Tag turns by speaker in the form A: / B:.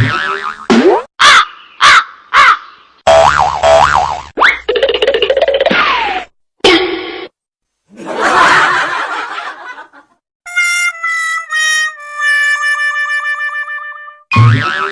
A: Yeah. Ah, ah.